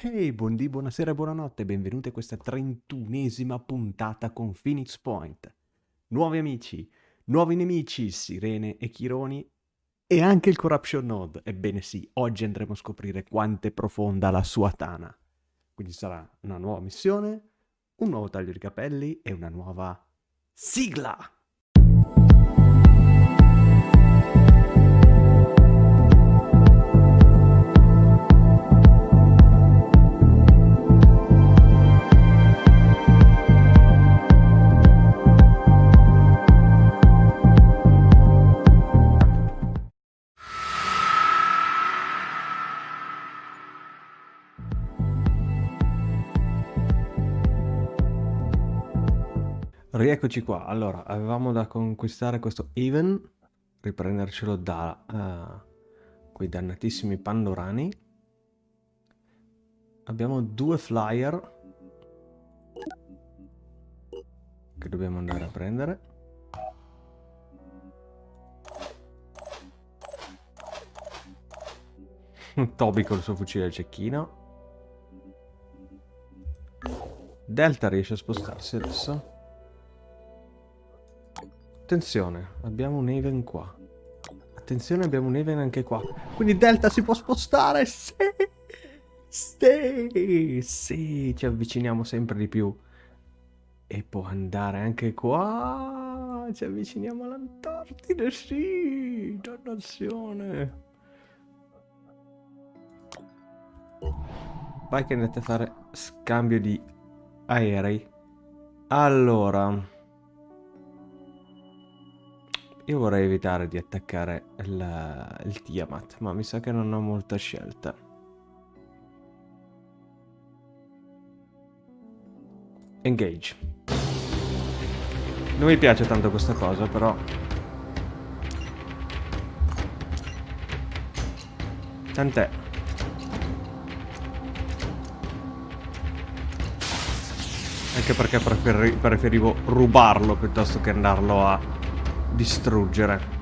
Ehi, buondì, buonasera buonanotte, benvenuti a questa trentunesima puntata con Phoenix Point. Nuovi amici, nuovi nemici, Sirene e Chironi e anche il Corruption Node. Ebbene sì, oggi andremo a scoprire quanto è profonda la sua tana. Quindi sarà una nuova missione, un nuovo taglio di capelli e una nuova sigla! Rieccoci qua, allora, avevamo da conquistare questo Even, riprendercelo da uh, quei dannatissimi Pandorani. Abbiamo due flyer che dobbiamo andare a prendere. Toby col suo fucile a cecchino. Delta riesce a spostarsi adesso. Attenzione, abbiamo un Even qua. Attenzione, abbiamo un Even anche qua. Quindi Delta si può spostare. Sì, sì, sì, ci avviciniamo sempre di più. E può andare anche qua. Ci avviciniamo all'Antartide, sì, dannazione. Vai che andate a fare scambio di aerei. Allora... Io vorrei evitare di attaccare il, il Tiamat, ma mi sa che non ho molta scelta. Engage. Non mi piace tanto questa cosa, però... Tant'è. Anche perché preferi preferivo rubarlo piuttosto che andarlo a distruggere.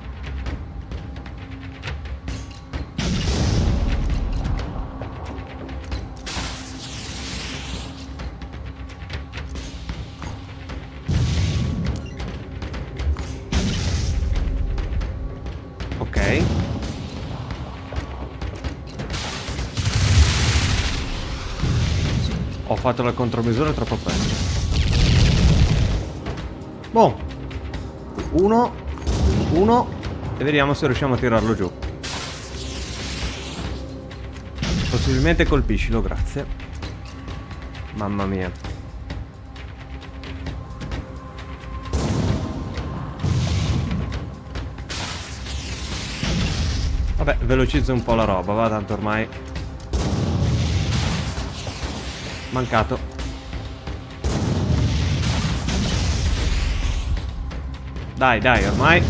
Ho fatto la contromisura troppo presto. Boh. Uno uno e vediamo se riusciamo a tirarlo giù. Possibilmente colpiscilo, grazie. Mamma mia. Vabbè, velocizzo un po' la roba, va, tanto ormai... Mancato. Dai, dai, ormai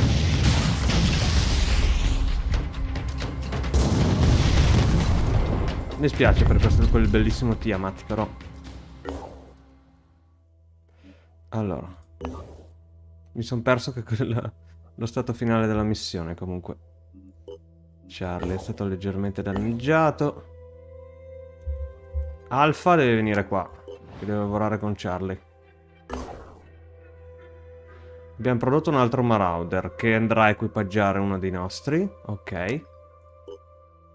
Mi spiace per questo, quel bellissimo Tiamat, però. Allora. Mi sono perso che quella, lo stato finale della missione, comunque. Charlie è stato leggermente danneggiato. Alfa deve venire qua, che deve lavorare con Charlie. Abbiamo prodotto un altro Marauder che andrà a equipaggiare uno dei nostri. Ok.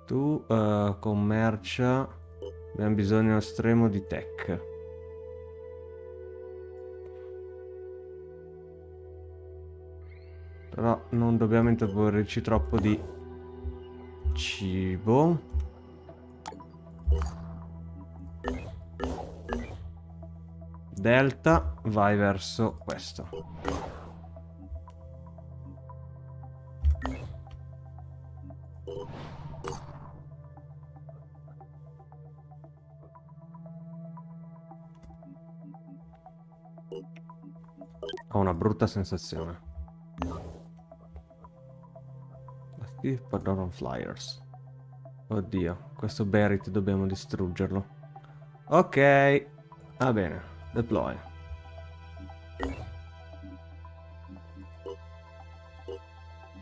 Tu uh, commercia. Abbiamo bisogno estremo di tech. Però non dobbiamo intavorirci troppo di cibo. Delta, vai verso questo. Ho una brutta sensazione. Steve Pardon Flyers. Oddio, questo Berit dobbiamo distruggerlo. Ok, va bene, deploy.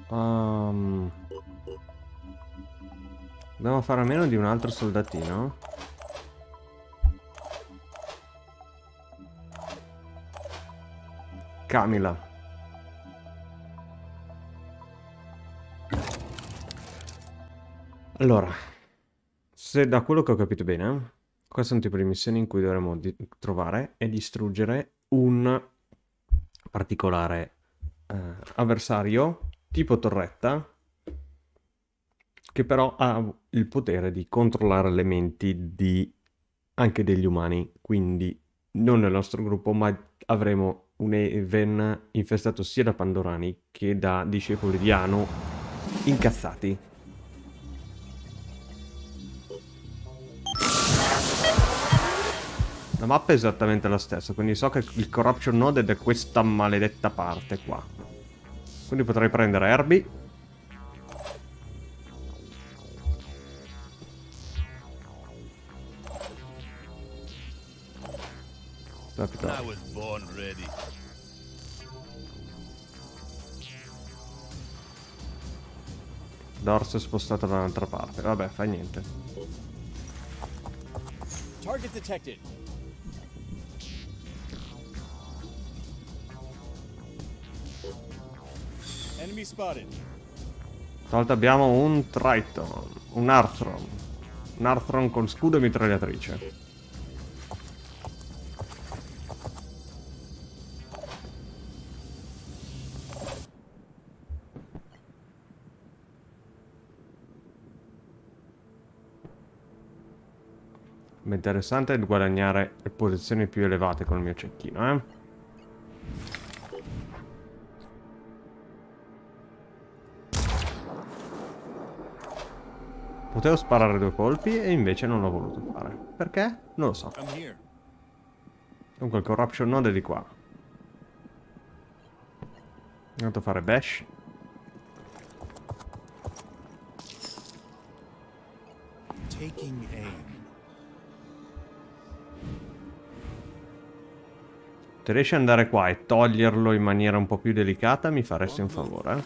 Um, dobbiamo fare a meno di un altro soldatino. Camila. Allora, se da quello che ho capito bene, questo è un tipo di missione in cui dovremo di trovare e distruggere un particolare eh, avversario tipo torretta che però ha il potere di controllare le menti di anche degli umani, quindi non nel nostro gruppo, ma avremo un Even infestato sia da Pandorani che da discepoli di Anu incazzati. La mappa è esattamente la stessa, quindi so che il Corruption Node è da questa maledetta parte qua. Quindi potrei prendere Herbie. Capito. Dorso è spostato da un'altra parte. Vabbè, fa niente. Target detected. Stavolta abbiamo un Triton, un Arthron. Un Arthron con scudo e mitragliatrice. Interessante guadagnare posizioni più elevate con il mio cecchino, eh? Potevo sparare due colpi e invece non l'ho voluto fare. Perché? Non lo so. Comunque il corruption node è di qua. Andato a fare bash. Se riesci ad andare qua e toglierlo in maniera un po' più delicata mi faresti un favore.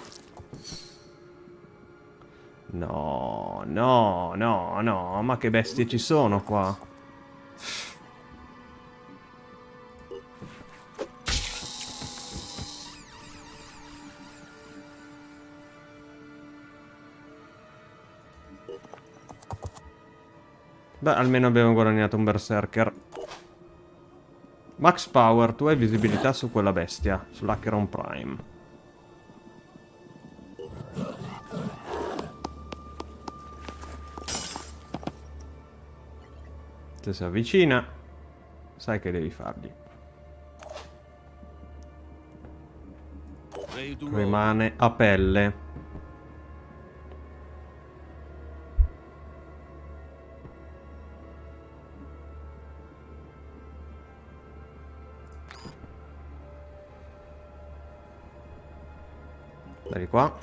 No, no, no, no, ma che bestie ci sono qua? Beh, almeno abbiamo guadagnato un berserker. Max Power, tu hai visibilità su quella bestia, sull'Acheron Prime. Se si avvicina, sai che devi fargli. Rimane a pelle. Dai qua.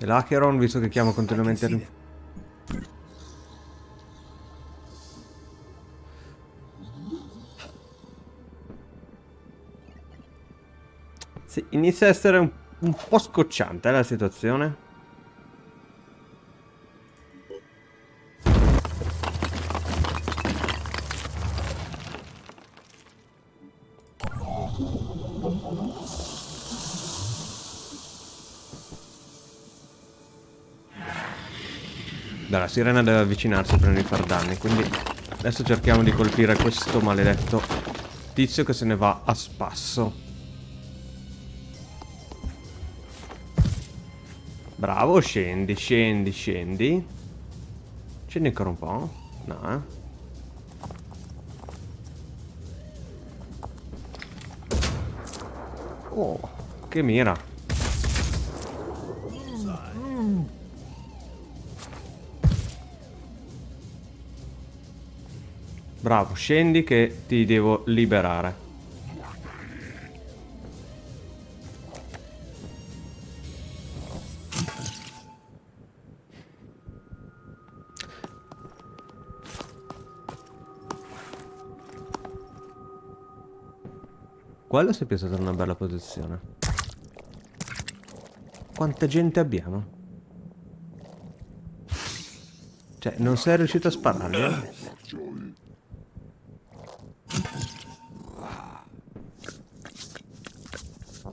E l'Acheron, visto che chiamo continuamente... Sì, inizia a essere un, un po' scocciante eh, la situazione. La sirena deve avvicinarsi prima di far danni, quindi adesso cerchiamo di colpire questo maledetto tizio che se ne va a spasso. Bravo, scendi, scendi, scendi. Scendi ancora un po'? No, eh. Oh, che mira. Bravo, scendi che ti devo liberare. Quello si è piazzato in una bella posizione. Quanta gente abbiamo? Cioè, non sei riuscito a spararli?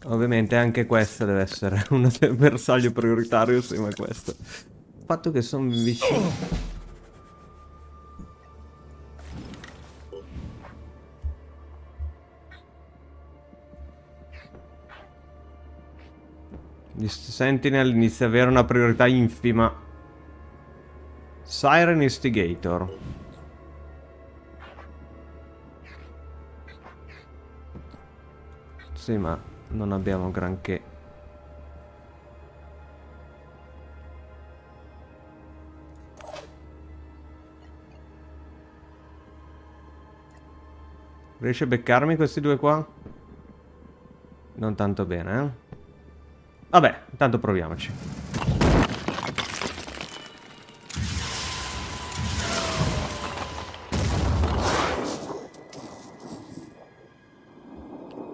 Ovviamente anche questa deve essere un bersaglio prioritario insieme a questo. Il fatto che sono vicino... Gli Sentinel inizia ad avere una priorità infima. Siren Instigator. Sì, ma non abbiamo granché. Riesce a beccarmi questi due qua? Non tanto bene, eh? Vabbè, intanto proviamoci.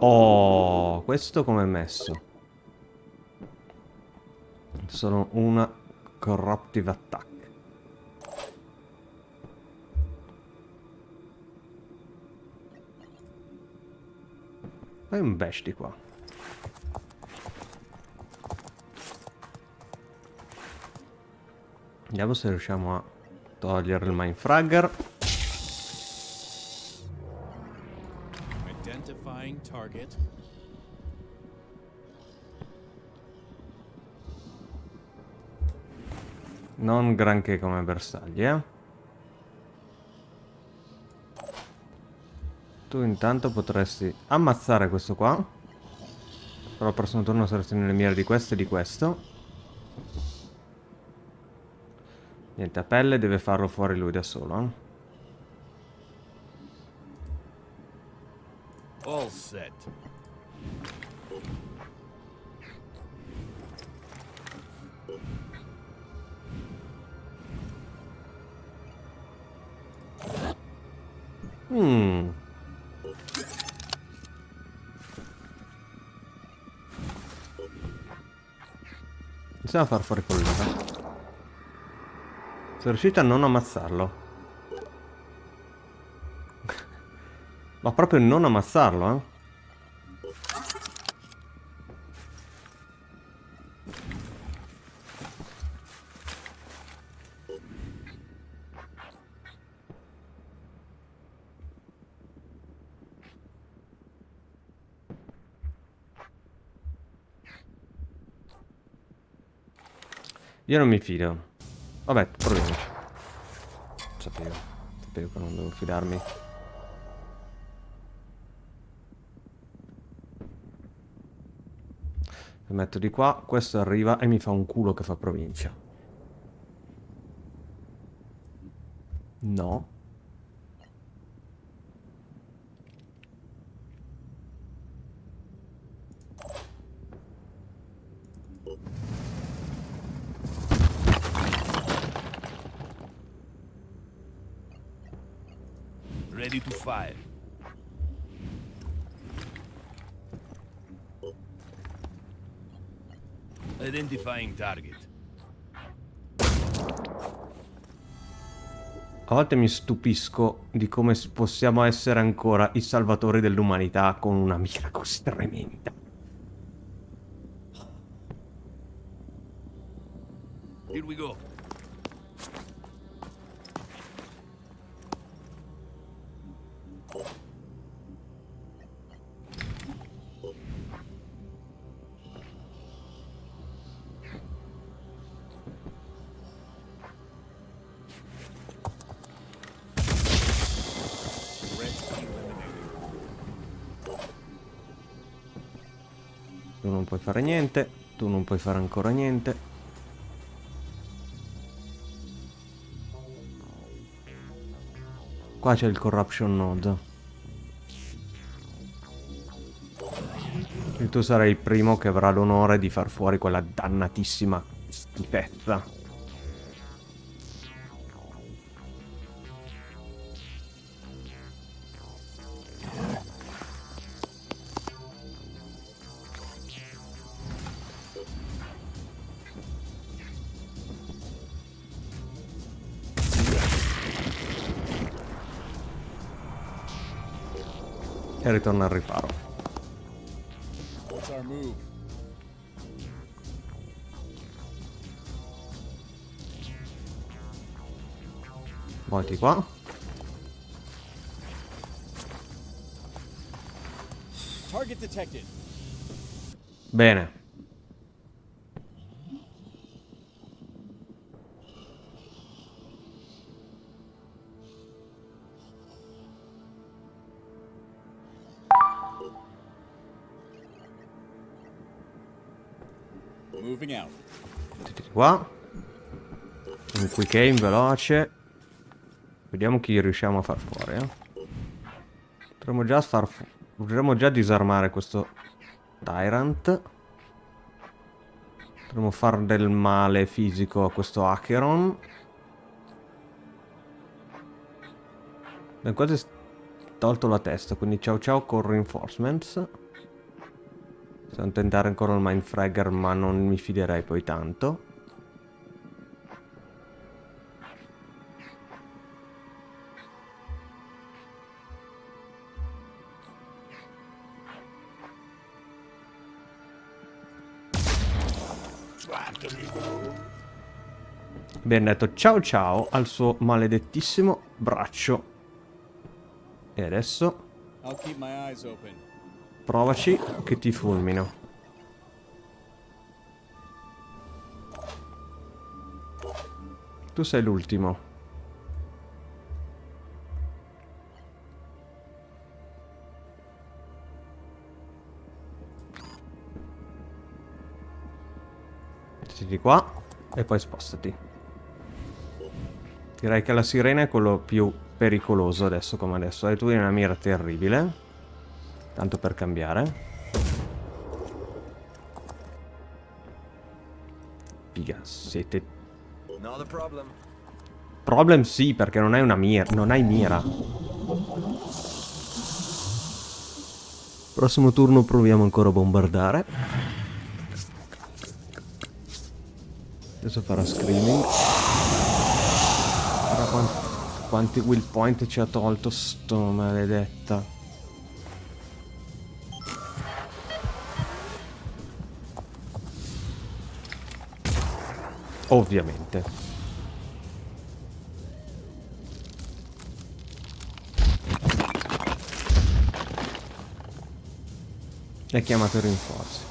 Oh, questo come è messo? Sono una corruptive attack. Fai un bash di qua. Vediamo se riusciamo a togliere il mindfragger. Target. Non granché come bersagli, eh. Tu intanto potresti ammazzare questo qua. Però al prossimo turno saresti nelle mire di questo e di questo. Niente, a pelle deve farlo fuori lui da solo. Eh? Set. Hmm. Iniziamo a far fuori quello. Sono riuscito a non ammazzarlo. Ma proprio non ammazzarlo, eh. Io non mi fido. Vabbè, proviamoci. Sapevo. Sapevo che non devo fidarmi. Lo metto di qua, questo arriva e mi fa un culo che fa provincia. No. Ready to fire. Identifying target. A volte mi stupisco di come possiamo essere ancora i salvatori dell'umanità con una mira così tremenda. Here we go. Puoi fare niente, tu non puoi fare ancora niente. Qua c'è il corruption node. E tu sarai il primo che avrà l'onore di far fuori quella dannatissima schifezza. E ritorna al riparo. move. Volti qua. Target detected. Bene. Qua. Un quick aim veloce. Vediamo chi riusciamo a far fuori, eh. Potremmo già far Potremmo già disarmare questo Tyrant. Potremmo far del male fisico a questo Acheron. Ben quasi tolto la testa, quindi ciao ciao con reinforcements. Possiamo tentare ancora il Mindfragger, ma non mi fiderei poi tanto. Ben detto ciao ciao al suo maledettissimo braccio. E adesso provaci che ti fulmino. Tu sei l'ultimo. Siedi qua e poi spostati. Direi che la sirena è quello più pericoloso adesso come adesso. E tu hai una mira terribile. Tanto per cambiare. Figa, siete... Problem. Problem sì, perché non hai una mira. Non hai mira. Prossimo turno proviamo ancora a bombardare. Adesso farà screaming. Guarda quanti, quanti will point ci ha tolto sto maledetta. Ovviamente. È chiamato i rinforzi.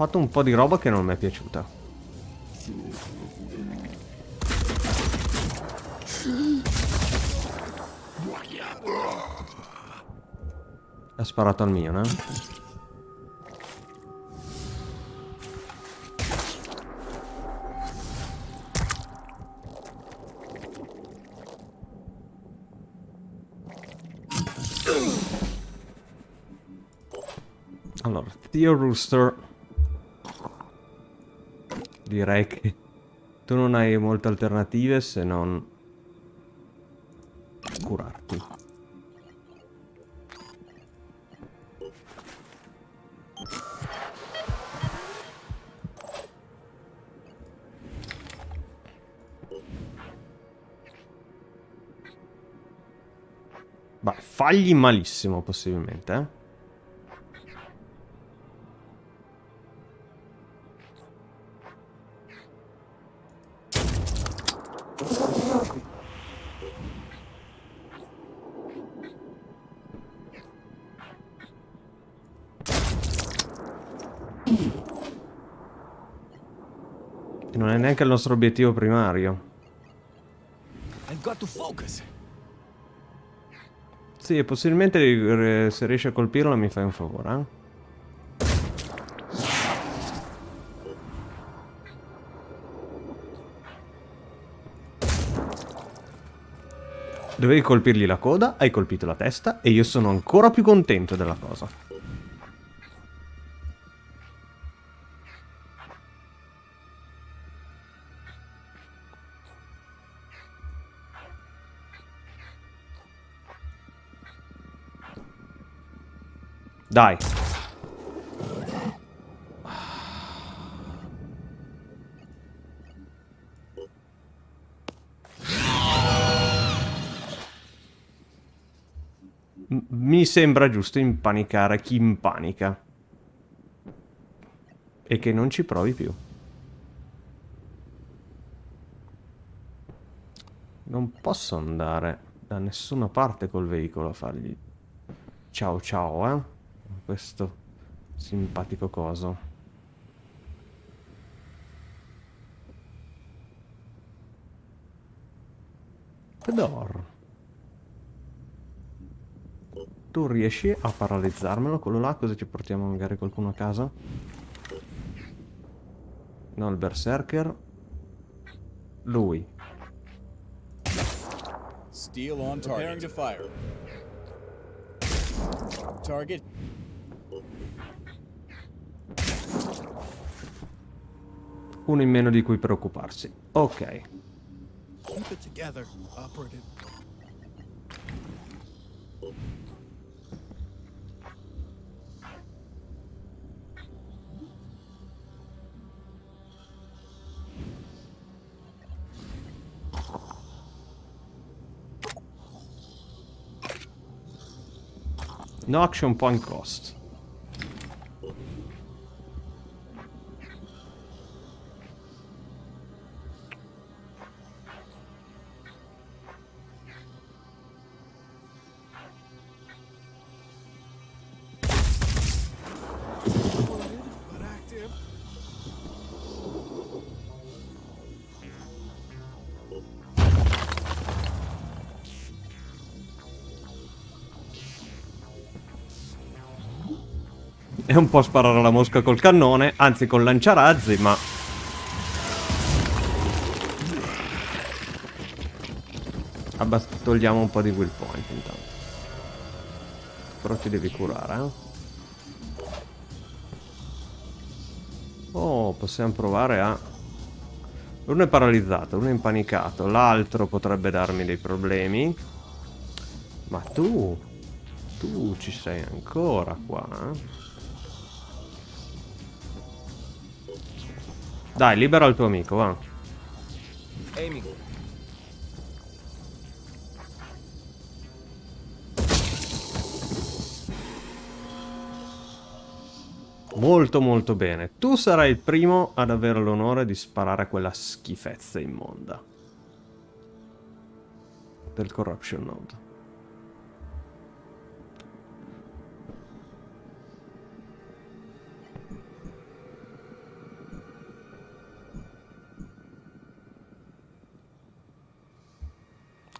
Fatto un po' di roba che non mi è piaciuta. Ha sparato al mio, eh? Allora, Theo Rooster. Direi che tu non hai molte alternative se non curarti. Vai, fagli malissimo possibilmente, eh. Neanche il nostro obiettivo primario. Sì, possibilmente eh, se riesci a colpirlo mi fai un favore, eh? Dovevi colpirgli la coda, hai colpito la testa e io sono ancora più contento della cosa. Dai. mi sembra giusto impanicare chi impanica. E che non ci provi più. Non posso andare da nessuna parte col veicolo a fargli ciao ciao, eh? Questo simpatico coso. Fedor. Tu riesci a paralizzarmelo quello là così ci portiamo magari qualcuno a casa? No, il berserker. Lui. Steel on target. Preparing to fire. Target. Uno in meno di cui preoccuparsi. Ok. Together. No action point cost. Un po' sparare la mosca col cannone, anzi col lanciarazzi, ma... Abbas togliamo un po' di will point intanto. Però ti devi curare, eh? Oh, possiamo provare a... Uno è paralizzato, uno è impanicato, l'altro potrebbe darmi dei problemi. Ma tu... Tu ci sei ancora qua, eh? Dai, libera il tuo amico, va. Aiming. Molto molto bene. Tu sarai il primo ad avere l'onore di sparare a quella schifezza immonda. Del Corruption Node.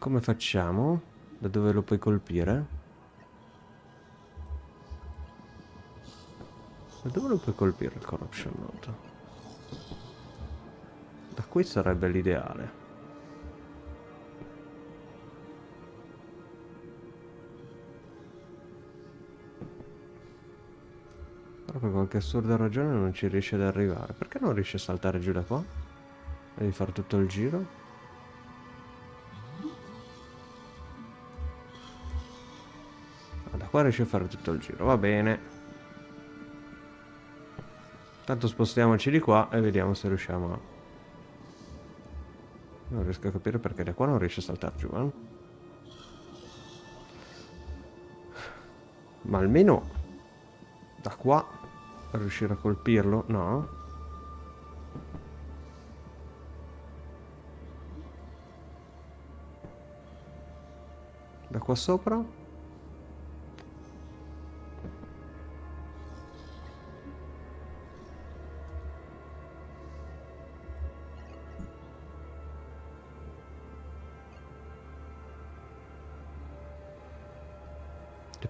Come facciamo? Da dove lo puoi colpire? Da dove lo puoi colpire il Corruption Node? Da qui sarebbe l'ideale. Però per qualche assurda ragione non ci riesce ad arrivare. Perché non riesce a saltare giù da qua? Devi fare tutto il giro? Qua riesce a fare tutto il giro, va bene. Tanto spostiamoci di qua e vediamo se riusciamo a... Non riesco a capire perché da qua non riesce a saltare giù, eh? Ma almeno da qua riuscire a colpirlo, no? Da qua sopra?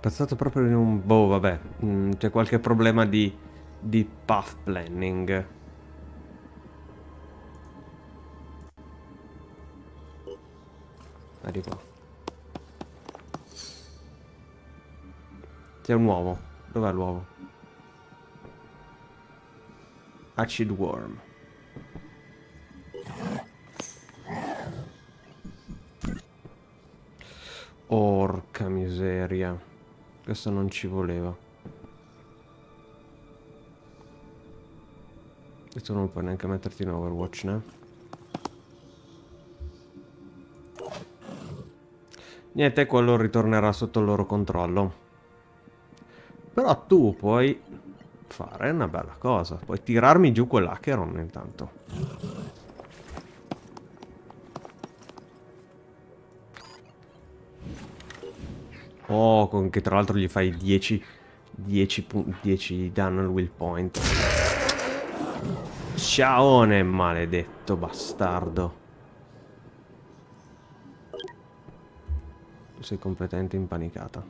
Passato proprio in un... Boh, vabbè. mm, C'è qualche problema di... di path planning. Qua. C'è un uovo. Dov'è l'uovo? Acid worm. Questo non ci voleva. E tu non puoi neanche metterti in Overwatch, né? Niente, quello ritornerà sotto il loro controllo. Però tu puoi fare una bella cosa. Puoi tirarmi giù quell'Acheron intanto. Con che tra l'altro gli fai 10, 10, 10 danno al will point. Ciaone, maledetto bastardo. Sei completamente impanicata.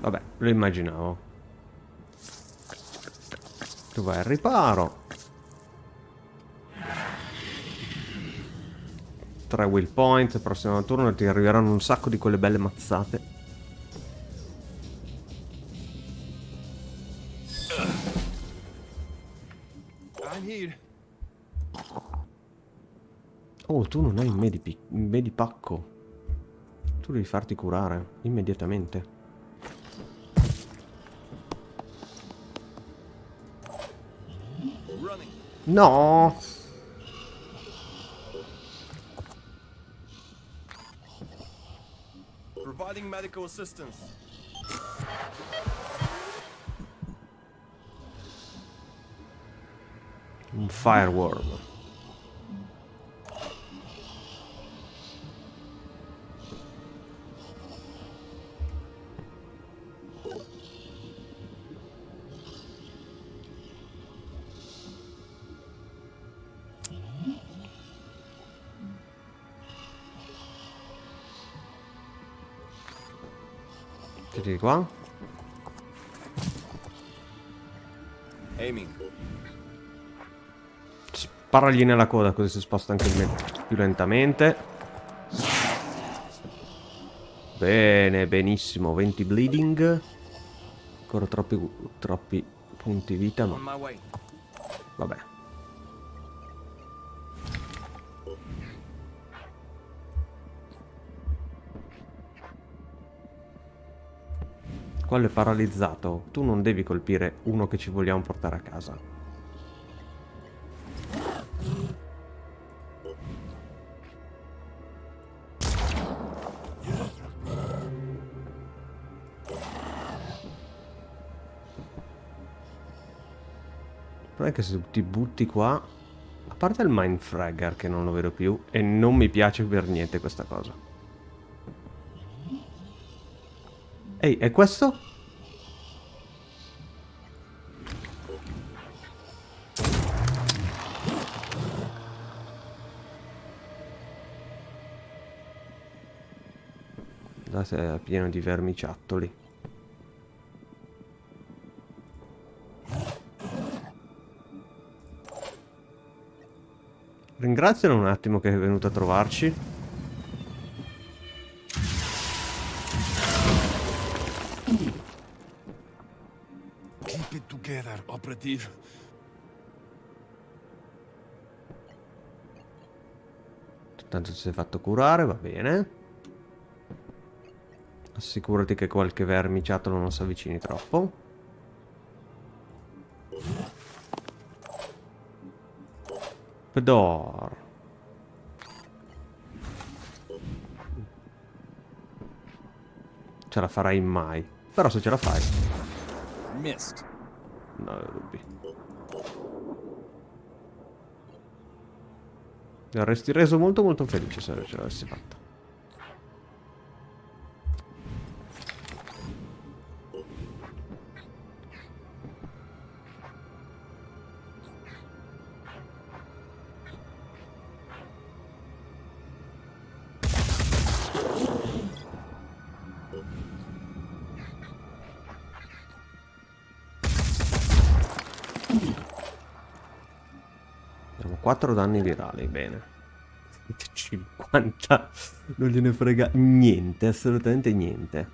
Vabbè, lo immaginavo. Tu vai al riparo. Tre will point, prossimo turno ti arriveranno un sacco di quelle belle mazzate. Oh, tu non hai il medipi- il medipacco. Tu devi farti curare immediatamente. No! Providing medical assistance. Un fireworm. Tiri qua. Aiming. Sparagli nella coda così si sposta anche più lentamente. Bene, benissimo. 20 bleeding. Ancora troppi, troppi punti vita, way. vabbè. Quello è paralizzato. Tu non devi colpire uno che ci vogliamo portare a casa. Non è che se ti butti qua... A parte il Mindfragger che non lo vedo più e non mi piace per niente questa cosa. Ehi, è questo? Guardate, è pieno di vermiciattoli. Ringrazialo un attimo che è venuto a trovarci. Operative. Tanto ti sei fatto curare, va bene. Assicurati che qualche vermiciattolo non si avvicini troppo. Pedor. Ce la farai mai. Però se ce la fai, Missed. Non ho dubbi. Mi avresti reso molto molto felice se ce l'avessi fatta. 4 danni virali, bene. 50 non gliene frega niente, assolutamente niente.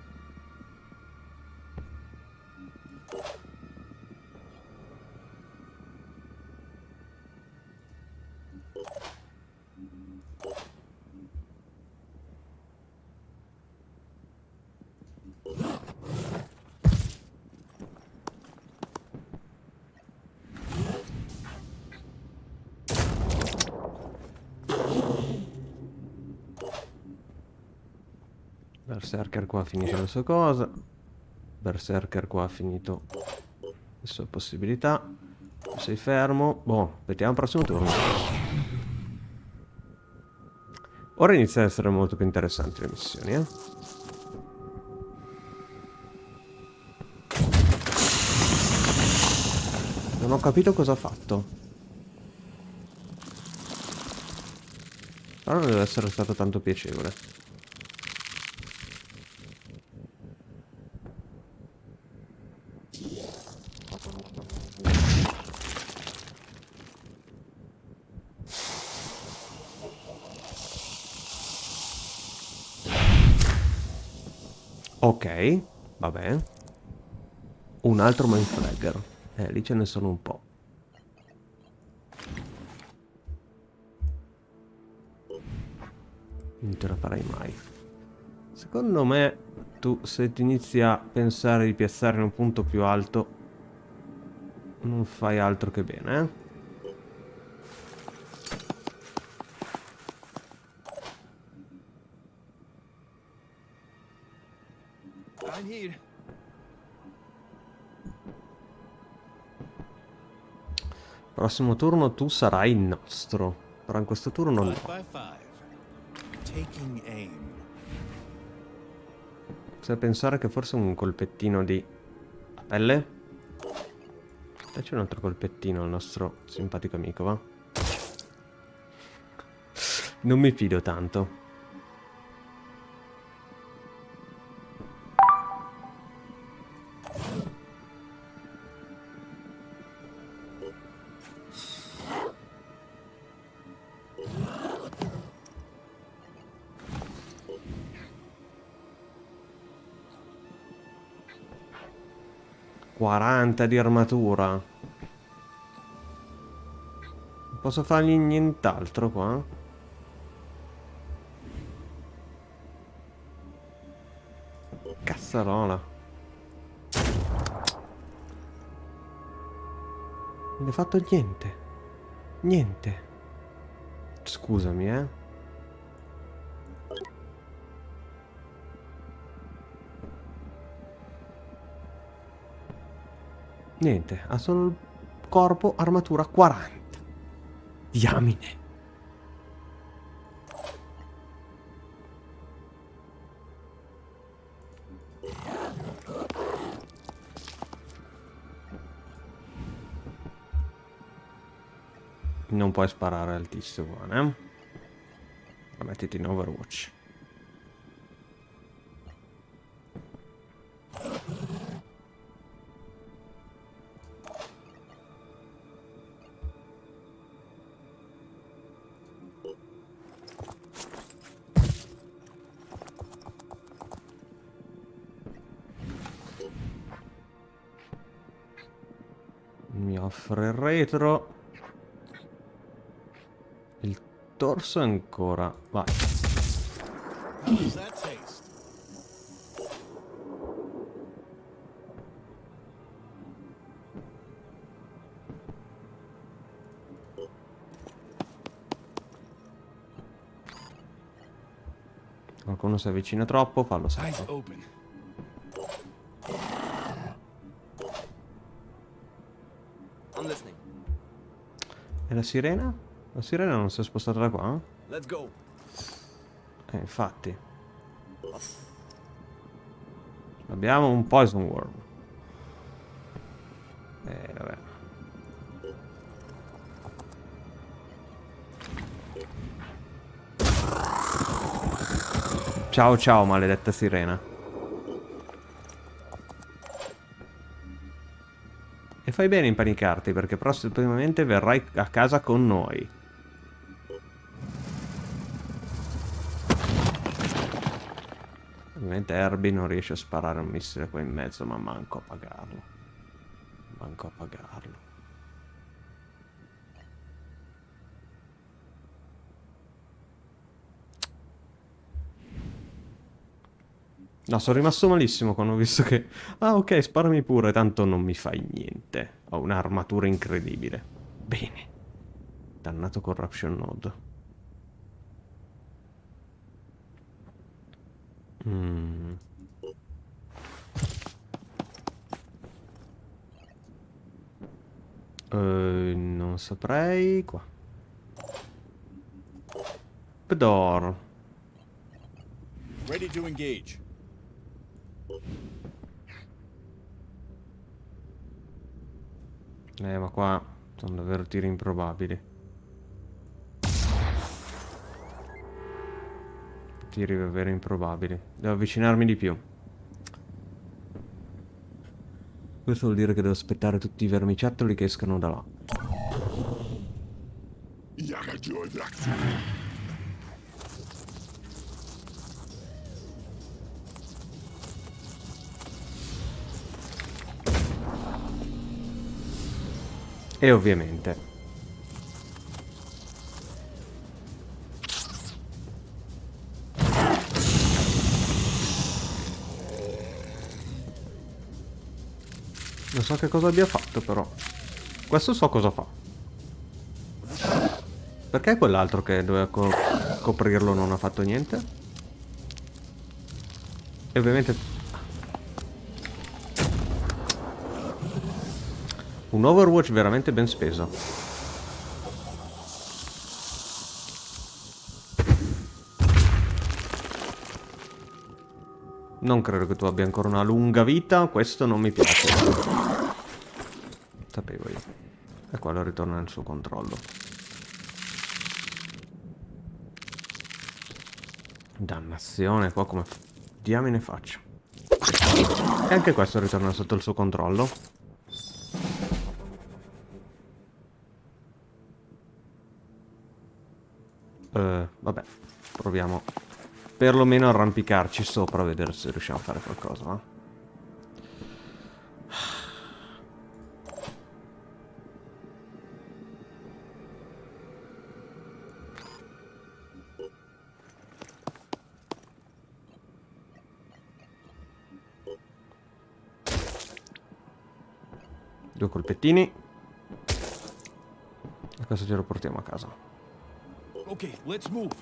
Berserker qua ha finito le sue cose. Berserker qua ha finito le sue possibilità. Sei fermo. Boh, aspettiamo il prossimo turno. Ora inizia ad essere molto più interessanti le missioni, eh. Non ho capito cosa ha fatto. Però non deve essere stato tanto piacevole. Ok, vabbè. Un altro mindflagger. Eh, lì ce ne sono un po'. Non te la farai mai. Secondo me, tu se ti inizi a pensare di piazzare in un punto più alto, non fai altro che bene, eh? Prossimo turno tu sarai il nostro. Però in questo turno no. Se pensare che forse un colpettino di pelle? Dacci un altro colpettino al nostro simpatico amico, va? Non mi fido tanto. ...40 di armatura. Non posso fargli nient'altro qua? Cazzarola. Non hai fatto niente. Niente. Scusami, eh. Niente, ha solo il corpo, armatura 40. Diamine. Non puoi sparare altissimo, eh? Mettiti in Overwatch. Offre il torso ancora. Vai. Qualcuno si avvicina troppo, fallo Eyes la sirena? La sirena non si è spostata da qua? Let's go. Eh, infatti. Abbiamo un Poison Worm. Eh, vabbè. Ciao ciao, maledetta sirena. Fai bene a impanicarti perché prossimamente verrai a casa con noi. Ovviamente Herbie non riesce a sparare un missile qua in mezzo, ma manco a pagarlo. Manco a pagarlo. No, sono rimasto malissimo quando ho visto che... Ah, ok, sparami pure, tanto non mi fai niente. Ho un'armatura incredibile. Bene. Dannato Corruption Node. Mm. Eh, non saprei qua. Door. Ready to engage. Eh, ma qua sono davvero tiri improbabili. Tiri davvero improbabili. Devo avvicinarmi di più. Questo vuol dire che devo aspettare tutti i vermiciattoli che escano da là. E ovviamente. Non so che cosa abbia fatto però. Questo so cosa fa. Perché quell'altro che doveva co coprirlo non ha fatto niente? E ovviamente Un Overwatch veramente ben speso. Non credo che tu abbia ancora una lunga vita, questo non mi piace. Sapevo io. E quello ritorna nel suo controllo. Dannazione, qua come diamine faccio? E anche questo ritorna sotto il suo controllo. Uh, vabbè, proviamo perlomeno arrampicarci sopra a vedere se riusciamo a fare qualcosa, no? Due colpettini. E questo ce lo portiamo a casa. Okay, let's move.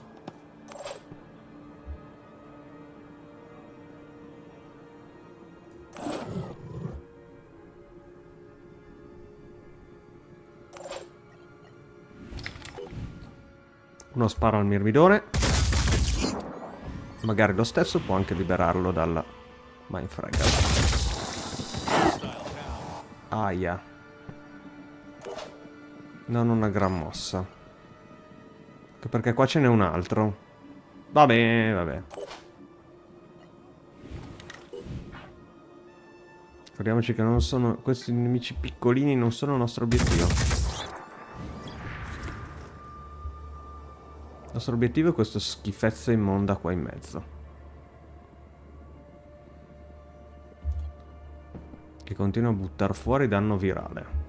Uno sparo al mirmidone. Magari lo stesso può anche liberarlo dal Mindfragger. Aia. Non una gran mossa. Perché qua ce n'è un altro. Vabbè, vabbè. Ricordiamoci che non sono... Questi nemici piccolini non sono il nostro obiettivo. Il nostro obiettivo è questa schifezza immonda qua in mezzo. Che continua a buttare fuori danno virale.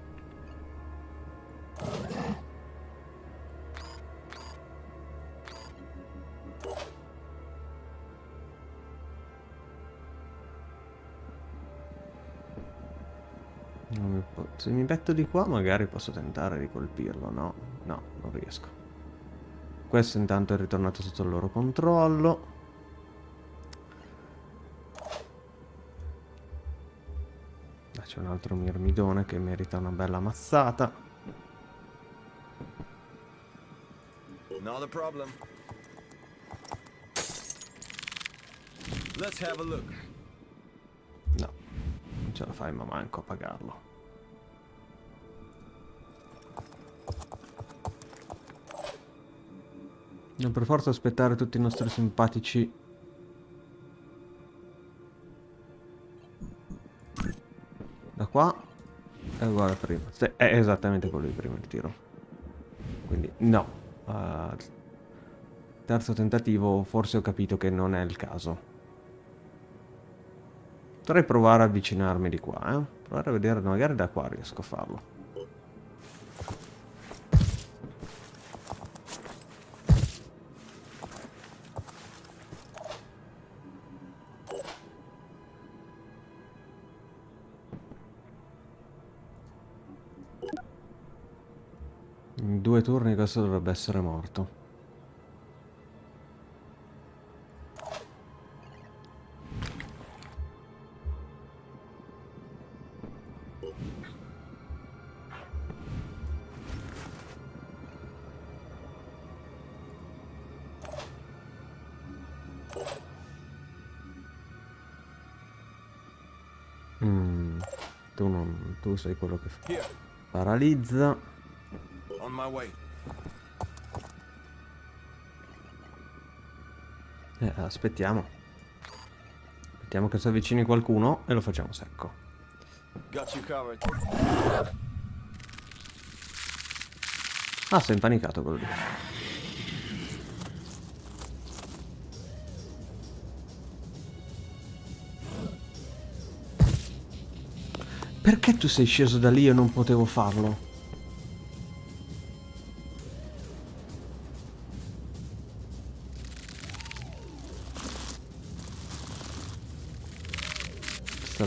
Se mi metto di qua magari posso tentare di colpirlo, no? No, non riesco. Questo intanto è ritornato sotto il loro controllo. Ah, c'è un altro mirmidone che merita una bella mazzata. Not a problem. Let's have a look. No, non ce la fai ma manco a pagarlo. Dobbiamo per forza aspettare tutti i nostri simpatici. Da qua è uguale a prima. È esattamente quello di prima il tiro. Quindi no. Uh, terzo tentativo forse ho capito che non è il caso. Potrei provare a avvicinarmi di qua eh? provare a vedere magari da qua riesco a farlo due turni questo dovrebbe essere morto. Mm, tu non... tu sei quello che fa. Paralizza my way. Eh, aspettiamo. Aspettiamo che si avvicini qualcuno e lo facciamo secco. Ah, sei impanicato quello lì. Perché tu sei sceso da lì e non potevo farlo?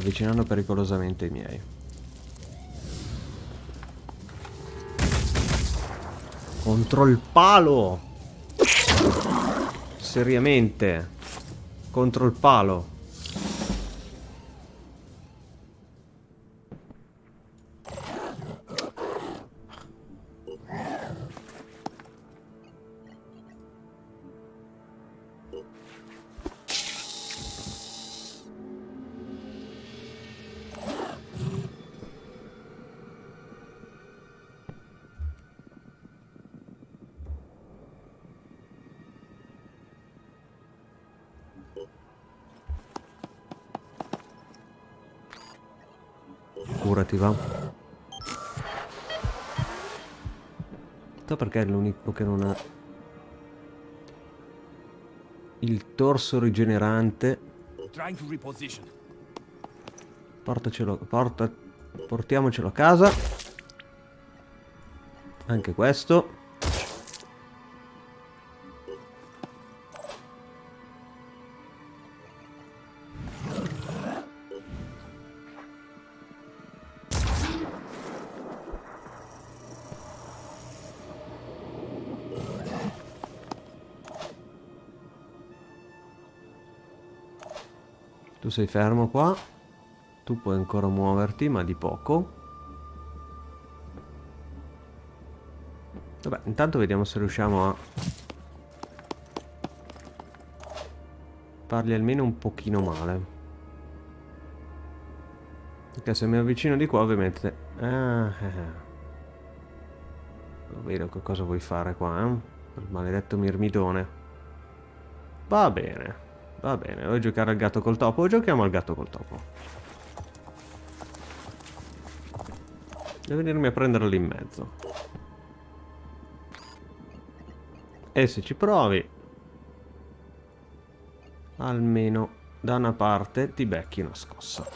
Avvicinando pericolosamente i miei. Contro il palo! Seriamente. Contro il palo. Curati, va. So perché è l'unico che non ha il torso rigenerante. Portacelo, porta, portiamocelo a casa. Anche questo. Sei fermo qua. Tu puoi ancora muoverti, ma di poco. Vabbè, intanto vediamo se riusciamo a farli almeno un pochino male. Perché se mi avvicino di qua ovviamente... Ah, eh, eh. Vedo che cosa vuoi fare qua, eh? Il maledetto mirmidone. Va bene. Va bene, vuoi giocare al gatto col topo? Giochiamo al gatto col topo. Devi venirmi a prenderlo lì in mezzo. E se ci provi, almeno da una parte ti becchi una scossa.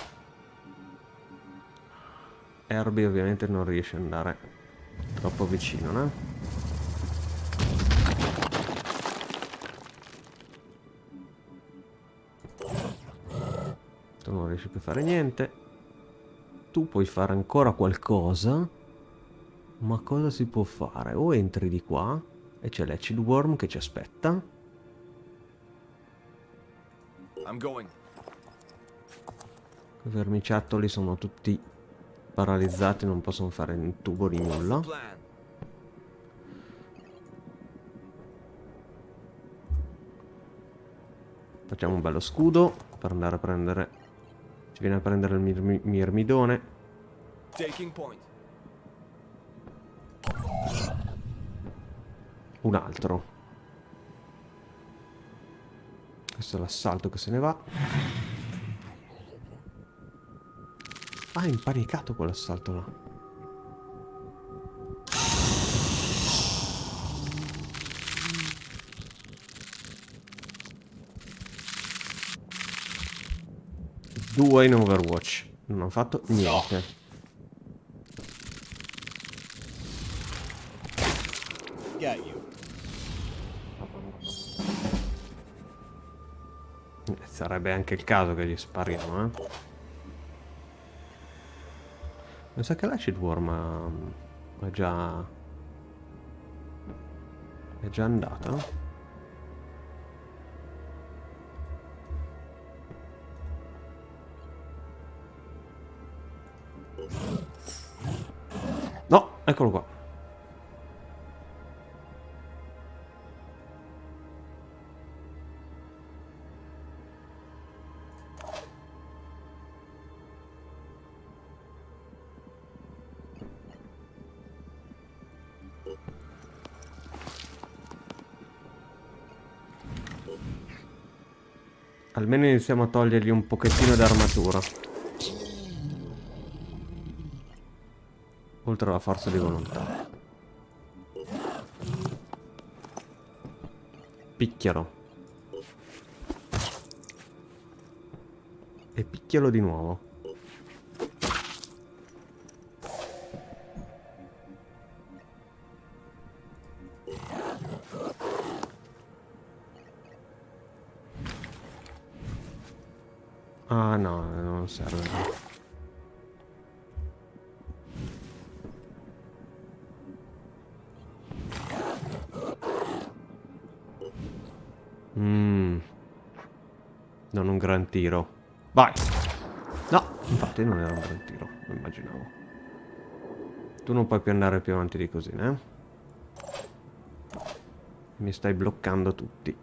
Herbie ovviamente non riesce ad andare troppo vicino, no? Riesci più a fare niente. Tu puoi fare ancora qualcosa. Ma cosa si può fare? O entri di qua e c'è l'Acid Worm che ci aspetta. I'm going. I vermiciattoli sono tutti paralizzati, non possono fare un tubo di nulla. Facciamo un bello scudo per andare a prendere... Ci viene a prendere il mirmi- mirmidone. Taking point. Un altro. Questo è l'assalto che se ne va. Ah, è impanicato quell'assalto là. Due in Overwatch. Non ho fatto niente. Eh, Sarebbe anche il caso che gli spariamo, eh. Mi sa che l'Acid Worm ha- è già... è già andata. Eccolo qua. Almeno iniziamo a togliergli un pochettino d'armatura. Oltre alla forza di volontà. Picchialo. E picchialo di nuovo. Ah no, non serve. Mmm. Non un gran tiro. Vai. No, infatti non era un gran tiro, lo immaginavo. Tu non puoi più andare più avanti di così, né? Mi stai bloccando tutti.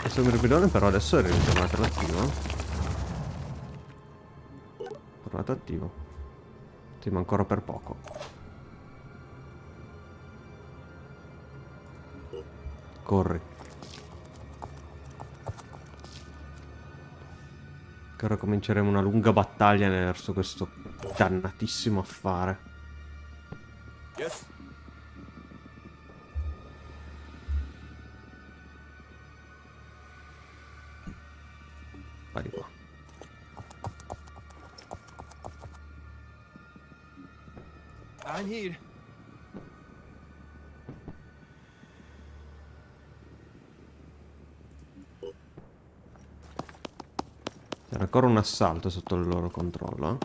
Questo mirmidone però adesso è ritornato all'attivo. Tornato attivo. Sì, ma ancora per poco. Corri. Che ora cominceremo una lunga battaglia verso questo dannatissimo affare. Assalto sotto il loro controllo.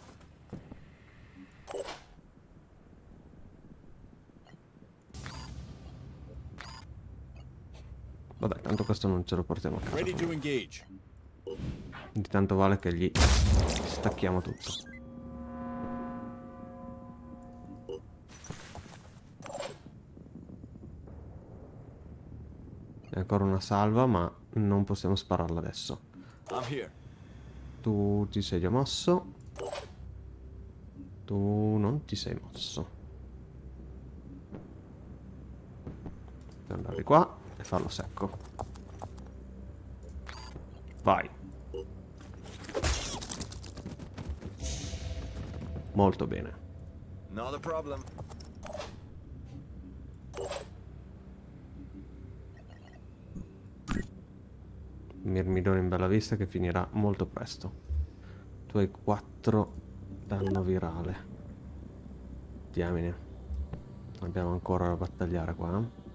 Vabbè, tanto questo non ce lo portiamo a casa. Quindi tanto vale che gli stacchiamo tutto. È ancora una salva, ma non possiamo spararla adesso. I'm here. Tu ti sei già mosso. Tu non ti sei mosso. Andare qua e farlo secco. Vai. Molto bene. Not a problem. Mirmidone in bella vista che finirà molto presto. Tu hai 4 danno virale. Diamine. Abbiamo ancora da battagliare qua. eh.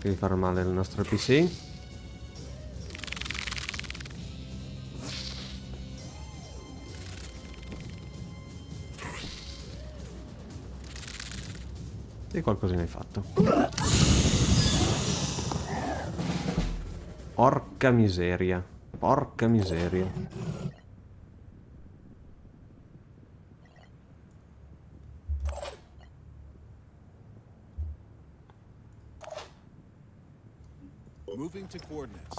Di fare male al nostro PC. E qualcosina hai fatto. Porca miseria. Porca miseria. Moving to coordinates.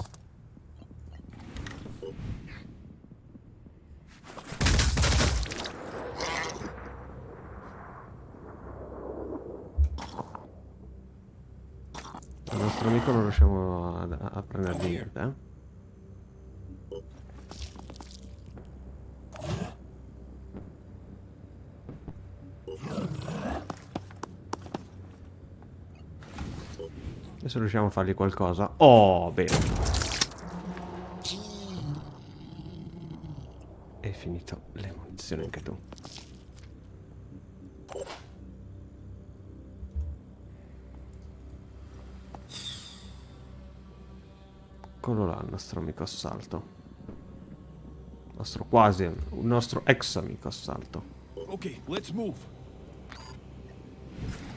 Il nostro amico non riusciamo a, a prendergli niente, eh? Adesso riusciamo a fargli qualcosa. Oh, bene. Nostro amico assalto. Nostro quasi, un nostro ex amico assalto. Okay, let's move.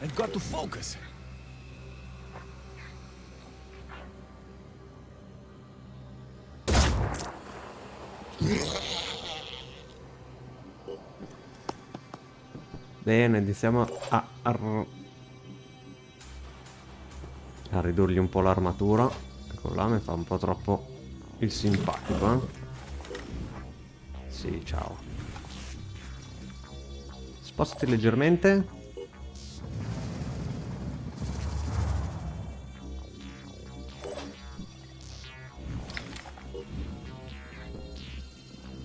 I've got to focus. Bene, iniziamo a, a ridurgli un po' l'armatura. Ecco, Collame fa un po' troppo il simpatico, eh? Sì, ciao. Spostati leggermente.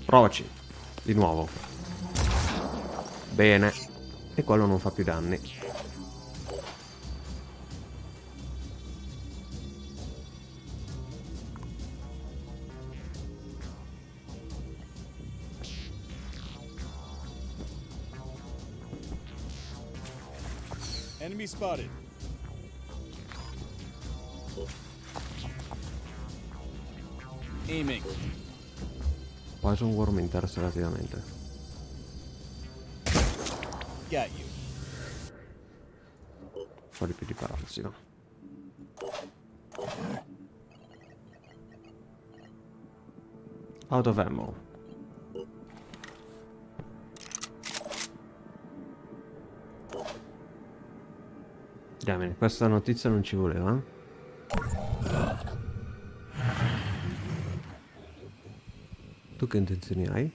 Provaci. Di nuovo. Bene. E quello non fa più danni. Enemy spotted. Aiming. Poison Worm mi interessa relativamente. Got you. Un po' di più di paralisi, no? Out of ammo. Diamine, questa notizia non ci voleva. Tu che intenzioni hai?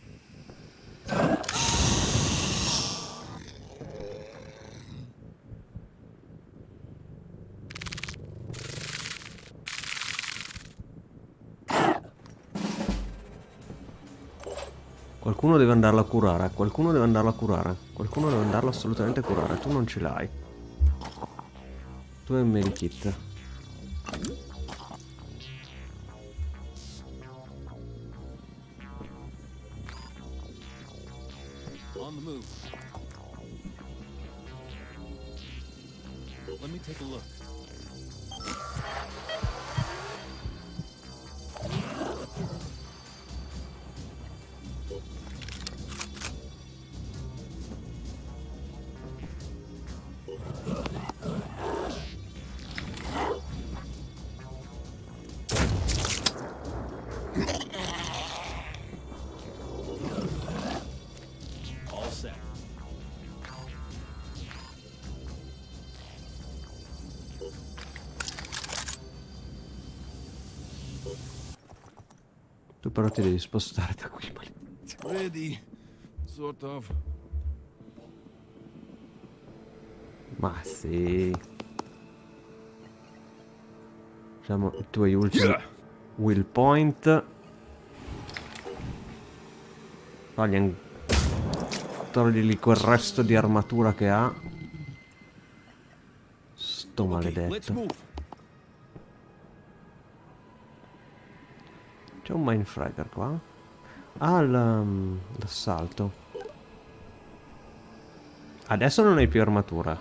Qualcuno deve andarla a curare, qualcuno deve andarla a curare, qualcuno deve andarla assolutamente a curare, tu non ce l'hai. Tu hai ti devi spostare da qui, maledizio. Ready. Sort of. Ma sì. Diciamo i tuoi ultimi will point. Togli Togli quel resto di armatura che ha. Sto maledetto. move. C'è un Mindfragger qua? Ah, mm, l'assalto. Adesso non hai più armatura.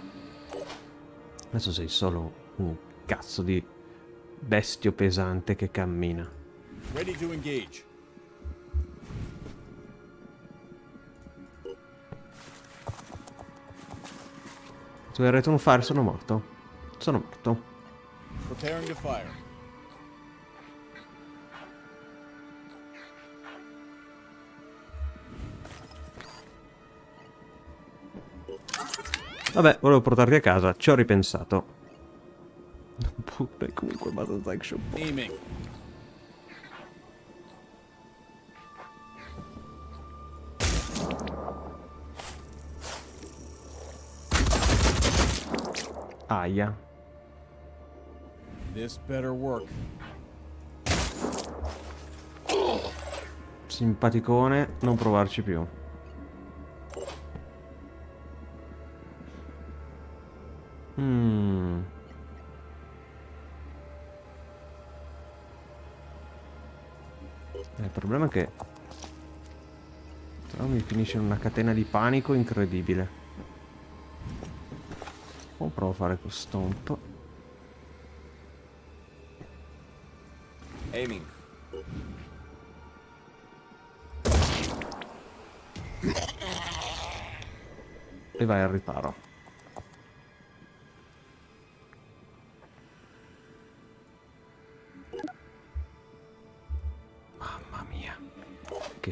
Adesso sei solo un cazzo di bestio pesante che cammina. Ready to engage. Tu hai return fire, sono morto. Sono morto. Preparing to fire. Vabbè, volevo portarti a casa, ci ho ripensato. Pure comunque abbastanza action. Aiming. Aia. This better work. Simpaticone, non provarci più. Mm. Il problema è che però mi finisce in una catena di panico incredibile. O provo a fare questo stomp. Aiming. E vai al riparo.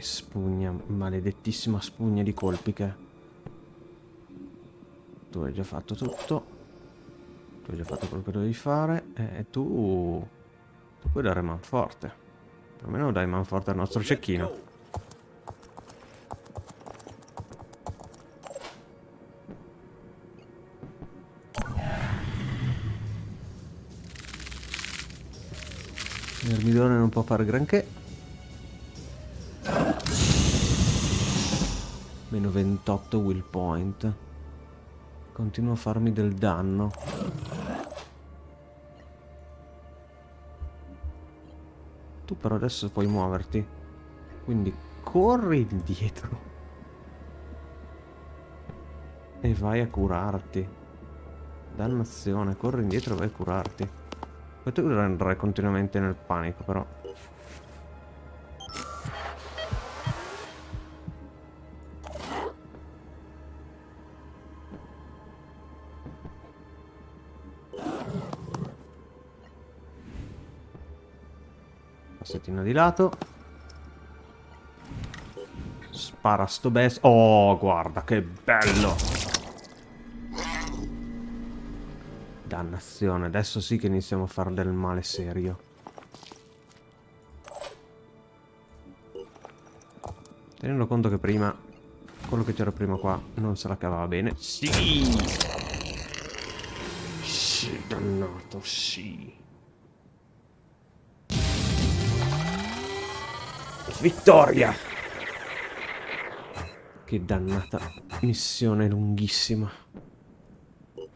Spugna, maledettissima spugna di colpi che... Tu hai già fatto tutto. Tu hai già fatto quello che dovevi fare. E tu... Tu puoi dare manforte. Almeno dai manforte al nostro cecchino. L'ermidone non può fare granché. 28 will point. Continua a farmi del danno. Tu però adesso puoi muoverti. Quindi corri indietro. E vai a curarti. Dannazione, corri indietro e vai a curarti. Tu andrai continuamente nel panico però. Passettino di lato. Spara sto best. Oh, guarda che bello. Dannazione, adesso sì che iniziamo a fare del male serio. Tenendo conto che prima, quello che c'era prima qua, non se la cavava bene. Sì! Sì, dannato, sì. Vittoria! Che dannata missione lunghissima. Ho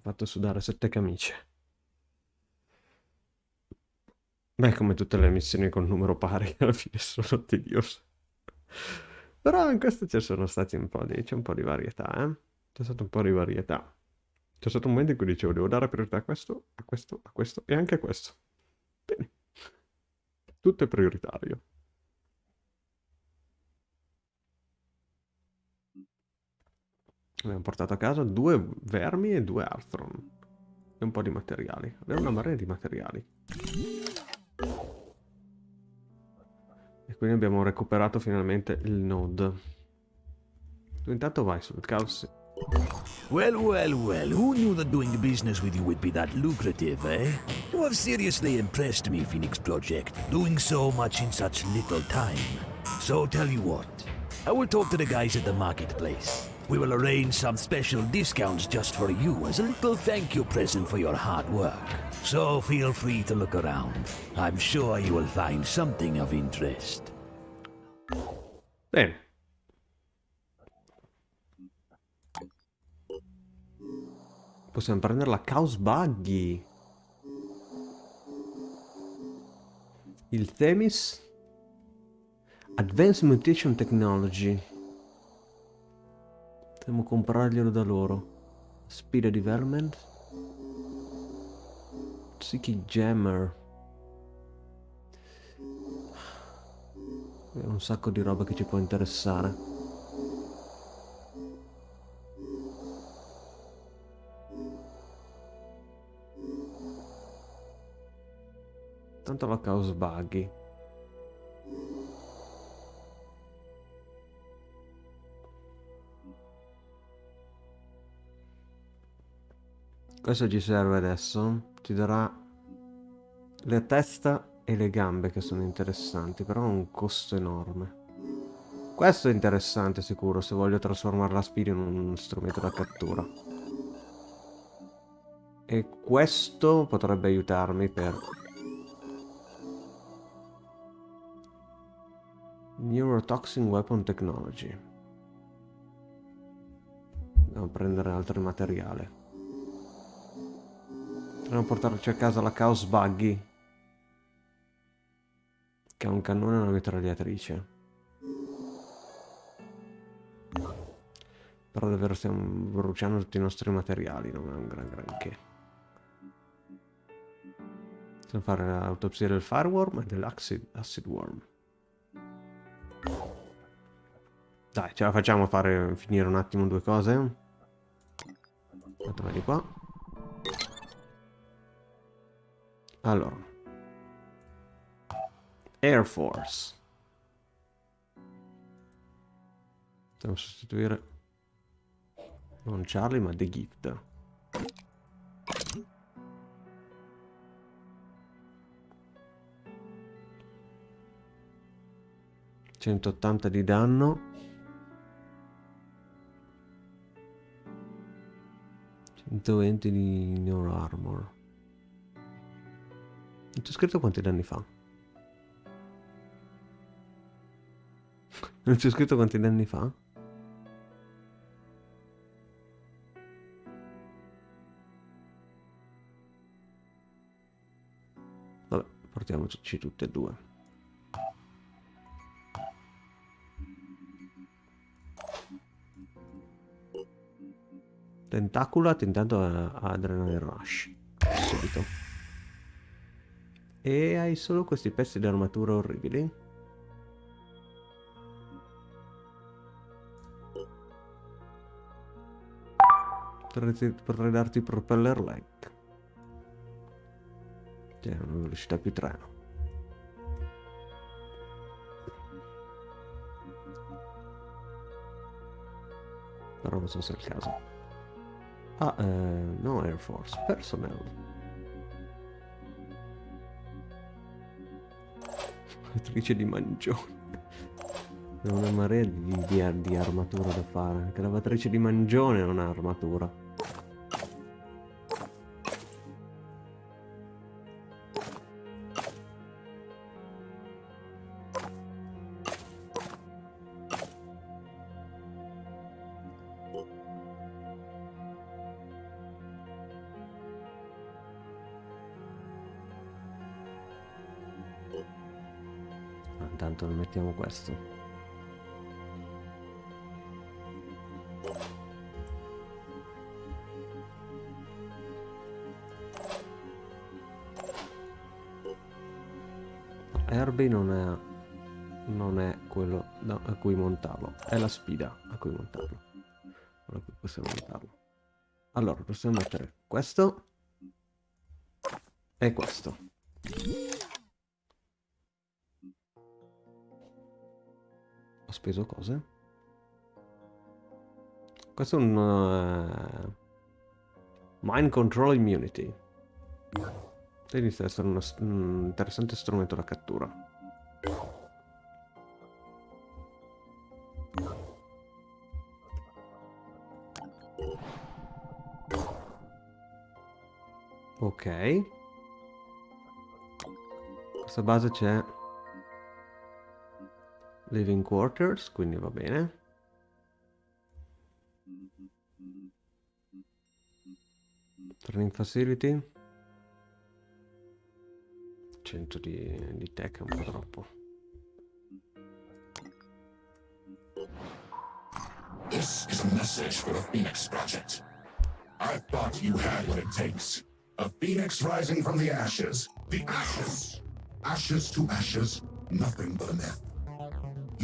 fatto sudare sette camicie. Beh, come tutte le missioni con numero pari, alla fine sono tediose. Però in questo ci sono stati un po' di... c'è un po' di varietà, eh? C'è stato un po' di varietà. C'è stato un momento in cui dicevo, devo dare priorità a questo, a questo, a questo e anche a questo. Tutto è prioritario. Abbiamo portato a casa due vermi e due Arthron. E un po' di materiali. Abbiamo una marea di materiali. E quindi abbiamo recuperato finalmente il node. Tu intanto vai sul caos. Well, well, well, who knew that doing business with you would be that lucrative, eh? You have seriously impressed me, Phoenix Project, doing so much in such little time. So tell you what, I will talk to the guys at the marketplace. We will arrange some special discounts just for you as a little thank you present for your hard work. So feel free to look around. I'm sure you will find something of interest. Bene. Possiamo prendere la Chaos Buggy. Il Themis. Advanced Mutation Technology. Dobbiamo comprarglielo da loro. Speed Development. Psychic Jammer. È un sacco di roba che ci può interessare. Tanto la Chaos Buggy. Questo ci serve adesso. Ti darà la testa e le gambe che sono interessanti, però ha un costo enorme. Questo è interessante sicuro se voglio trasformare la Speed in un strumento da cattura. E questo potrebbe aiutarmi per... Neurotoxin Weapon Technology. Devo prendere altro materiale. Dobbiamo portarci a casa la Chaos Buggy. Che ha un cannone e una mitragliatrice. Però davvero stiamo bruciando tutti i nostri materiali, non è un gran granché. Possiamo fare l'autopsia del Fireworm e dell'Acid acid Worm. Dai, ce la facciamo fare finire un attimo due cose. Mettiamo di qua. Allora. Air Force. Possiamo sostituire non Charlie ma The Gift. Centottanta di danno. 120 di Neuro Armor. Non c'è scritto quanti danni fa. Non c'è scritto quanti danni fa? Vabbè, portiamoci tutte e due. Tentaculat intanto ha Adrenaline Rush. Subito. E hai solo questi pezzi di armatura orribili. Potrei, potrei darti propeller leg. Cioè, una velocità più treno. Però non so se è il caso. Ah, eh, no Air Force, personnel. Attrice di mangione. È una marea di, di, di armatura da fare. Anche la lavatrice di mangione non ha armatura. Questo. Herbie non è, non è quello da, a cui montarlo, è la sfida a cui montarlo. Ora qui possiamo montarlo. Allora, possiamo mettere questo e questo. Speso cose. Questo è un... Uh, mind Control Immunity. Inizia ad essere un interessante strumento da cattura. Ok. Questa base c'è Living quarters, quindi va bene. Training facility. 100 di, di tech è un po' troppo. This is a message for the Phoenix Project. I thought you had what it takes. A phoenix rising from the ashes. The ashes! Ashes to ashes, nothing but a myth.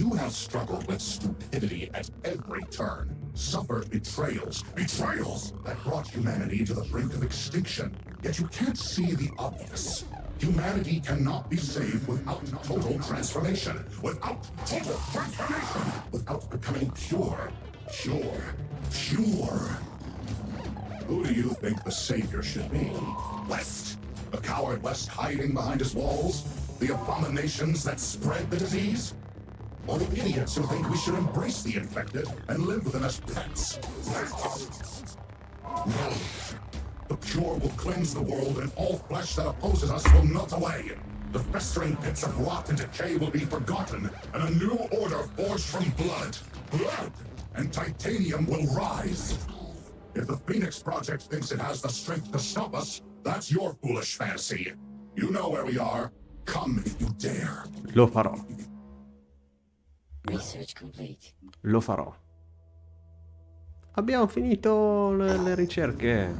You have struggled with stupidity at every turn, suffered betrayals, betrayals that brought humanity to the brink of extinction. Yet you can't see the obvious. Humanity cannot be saved without total transformation, without total transformation, without becoming pure, pure, pure. Who do you think the savior should be? West? The coward West hiding behind his walls? The abominations that spread the disease? The idiots who think we should embrace the infected and live with them as pets. No. The pure will cleanse the world, and all flesh that opposes us will melt away. The festering pits of rot and decay will be forgotten, and a new order forged from blood. Blood! And titanium will rise. If the Phoenix Project thinks it has the strength to stop us, that's your foolish fantasy. You know where we are. Come if you dare. Lo farò. Lo farò. Abbiamo finito le, le ricerche.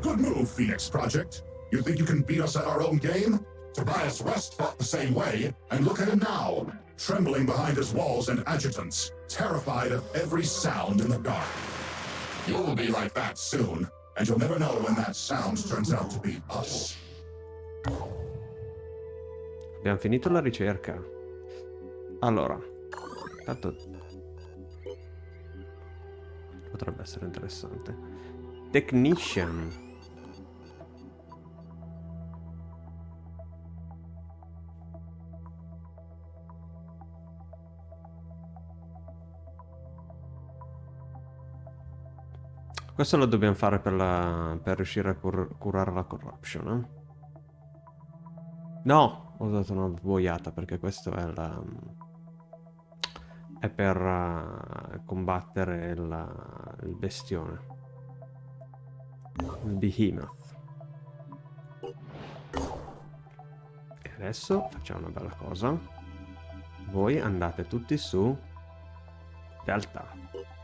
Good move, Phoenix Project. You think you can beat us at our own game? Tobias West fought the same way, and look at him now, trembling behind his walls and adjutants, terrified of every sound in the dark. You'll be like that soon, and you'll never know when that sound turns out to be us. Abbiamo finito la ricerca. Allora, tanto potrebbe essere interessante. Technician. Questo lo dobbiamo fare per, la, per riuscire a cur curare la corruption, eh? No, Ho dato una boiata perché questo è la... È per uh, combattere il, il bestione. Il behemoth. E adesso facciamo una bella cosa. Voi andate tutti su Delta.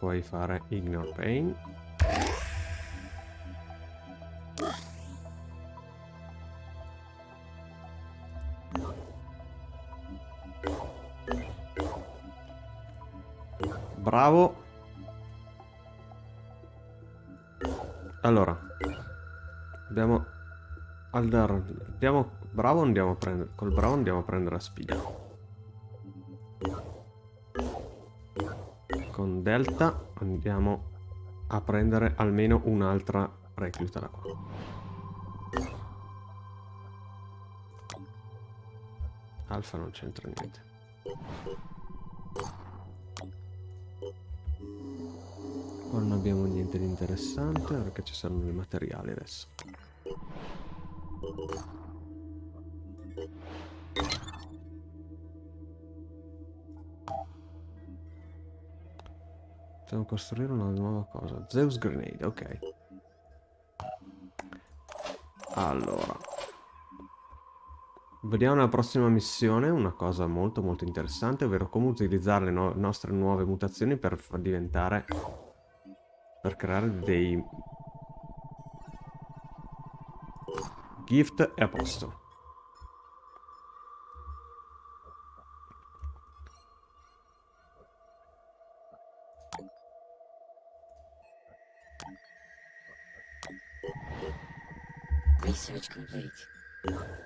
Puoi fare ignore pain. Bravo. Allora abbiamo allora, andiamo bravo andiamo a prendere col bravo andiamo a prendere la spiga con Delta andiamo a prendere almeno un'altra recluta da qua. Alfa non c'entra niente. Qua non abbiamo niente di interessante perché ci saranno i materiali adesso. Dobbiamo costruire una nuova cosa. Zeus Grenade, ok. Allora. Vediamo nella prossima missione una cosa molto molto interessante, ovvero come utilizzare le no nostre nuove mutazioni per far diventare... per creare dei... Gift e a posto.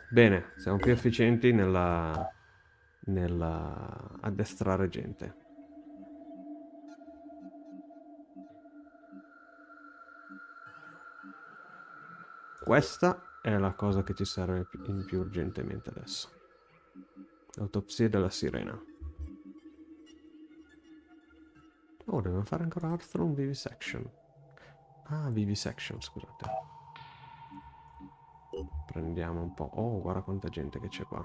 Bene, siamo più efficienti nella, nella addestrare gente. Questa è la cosa che ci serve in più urgentemente adesso. L'autopsia della sirena. Oh, dobbiamo fare ancora Arthur Vivisection. Ah, Vivisection, scusate. Prendiamo un po'. Oh, guarda quanta gente che c'è qua.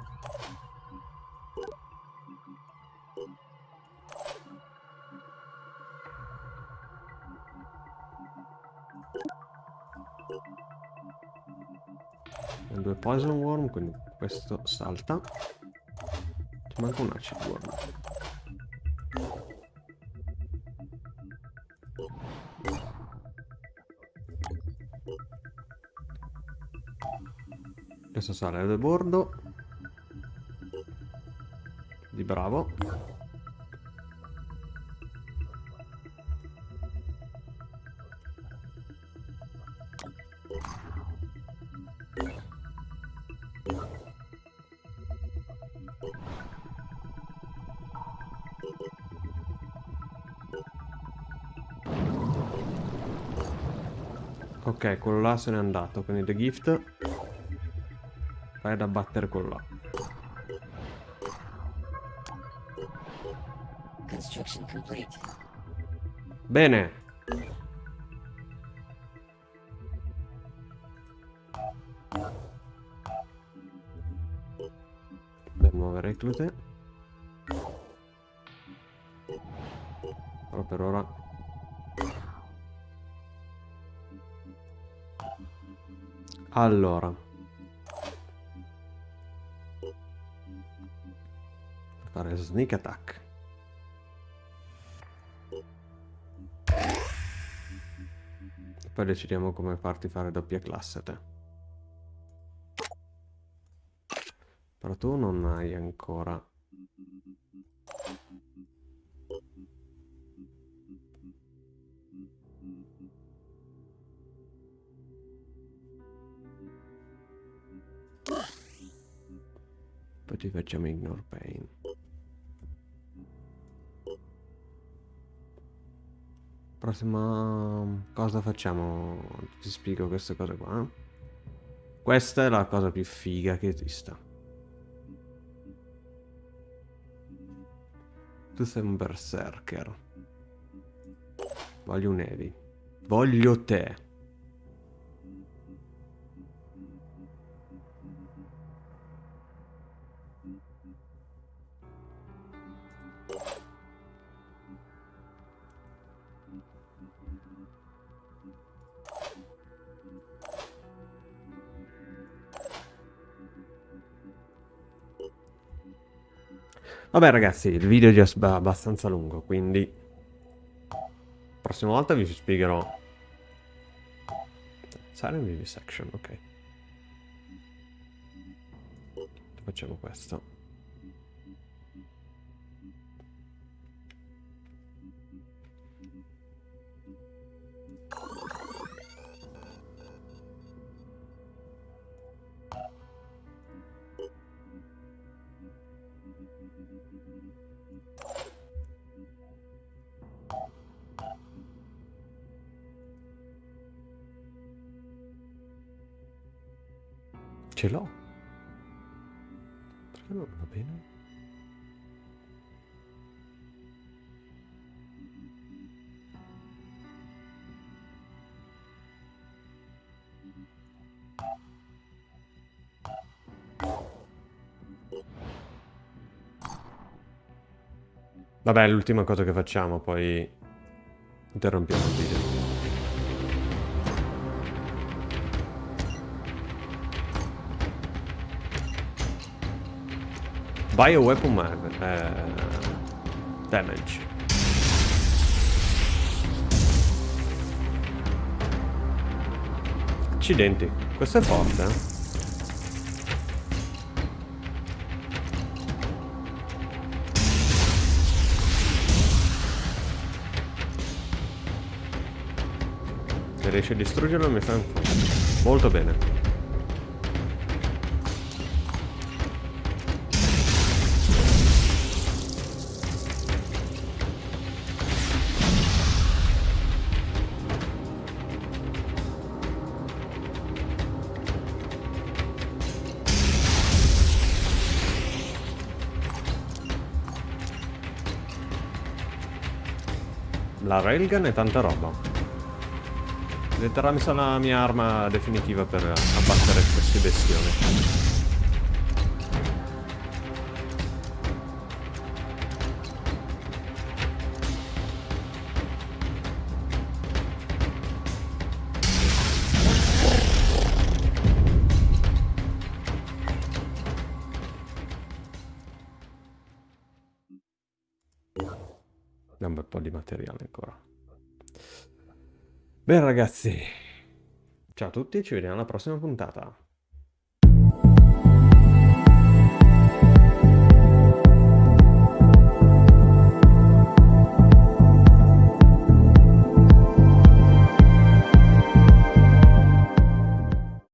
due poison worm, quindi questo salta. Ci manca un acid worm. Questo sale del bordo. Di bravo. Ok, quello là se n'è andato, quindi The Gift Vai ad abbattere quello là. Bene. Per nuove reclute. Però per ora Allora fare sneak attack. Poi decidiamo come farti fare doppia classe te. Però tu non hai ancora... Poi ti facciamo ignore pain. Prossima cosa facciamo? Ti spiego queste cose qua. Questa è la cosa più figa che esista. Tu sei un berserker. Voglio un Evi. Voglio te. Vabbè ragazzi, il video è già abbastanza lungo, quindi... Prossima volta vi spiegherò... Silent Vivisection, ok. Facciamo questo. Ce l'ho. Perché non va bene? Vabbè, l'ultima cosa che facciamo, poi interrompiamo il video. Bioweapon mag eh, damage. Accidenti, questo è forte, eh? Se riesci a distruggerlo mi fa un po'. Molto bene. La railgun è tanta roba. Diventerà mi sa la mia arma definitiva per abbattere questi bestioni. Bene ragazzi, ciao a tutti, ci vediamo alla prossima puntata.